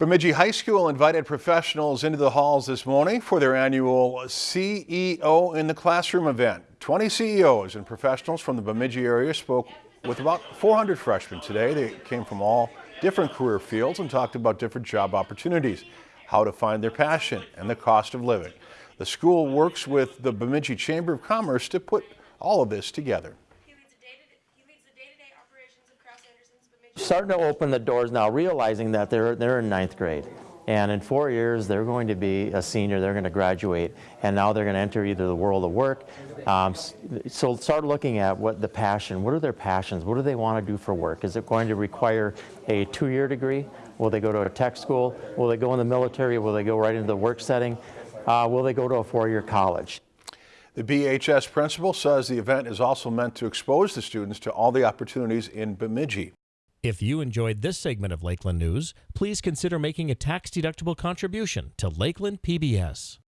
Bemidji High School invited professionals into the halls this morning for their annual CEO in the Classroom event. 20 CEOs and professionals from the Bemidji area spoke with about 400 freshmen today. They came from all different career fields and talked about different job opportunities, how to find their passion, and the cost of living. The school works with the Bemidji Chamber of Commerce to put all of this together. Starting to open the doors now, realizing that they're, they're in ninth grade. And in four years, they're going to be a senior, they're going to graduate, and now they're going to enter either the world of work. Um, so start looking at what the passion, what are their passions? What do they want to do for work? Is it going to require a two-year degree? Will they go to a tech school? Will they go in the military? Will they go right into the work setting? Uh, will they go to a four-year college? The BHS principal says the event is also meant to expose the students to all the opportunities in Bemidji. If you enjoyed this segment of Lakeland News, please consider making a tax-deductible contribution to Lakeland PBS.